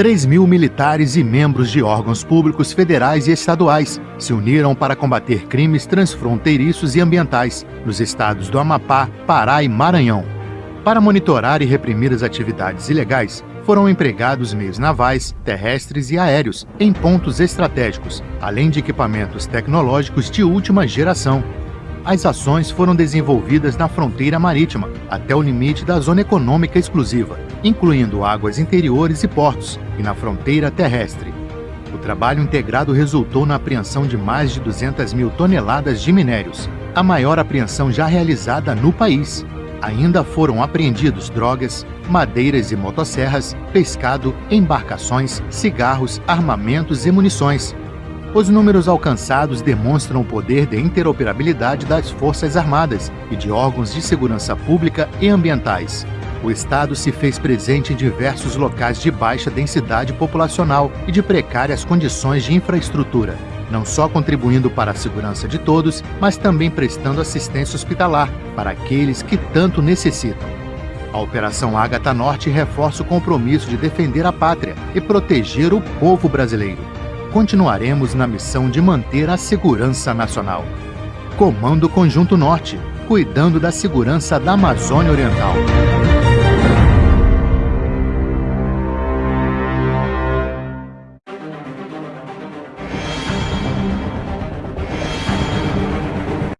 3 mil militares e membros de órgãos públicos federais e estaduais se uniram para combater crimes transfronteiriços e ambientais nos estados do Amapá, Pará e Maranhão. Para monitorar e reprimir as atividades ilegais, foram empregados meios navais, terrestres e aéreos em pontos estratégicos, além de equipamentos tecnológicos de última geração. As ações foram desenvolvidas na fronteira marítima, até o limite da Zona Econômica Exclusiva, incluindo águas interiores e portos, e na fronteira terrestre. O trabalho integrado resultou na apreensão de mais de 200 mil toneladas de minérios, a maior apreensão já realizada no país. Ainda foram apreendidos drogas, madeiras e motosserras, pescado, embarcações, cigarros, armamentos e munições, os números alcançados demonstram o poder de interoperabilidade das Forças Armadas e de órgãos de segurança pública e ambientais. O Estado se fez presente em diversos locais de baixa densidade populacional e de precárias condições de infraestrutura, não só contribuindo para a segurança de todos, mas também prestando assistência hospitalar para aqueles que tanto necessitam. A Operação Ágata Norte reforça o compromisso de defender a pátria e proteger o povo brasileiro continuaremos na missão de manter a segurança nacional. Comando Conjunto Norte, cuidando da segurança da Amazônia Oriental.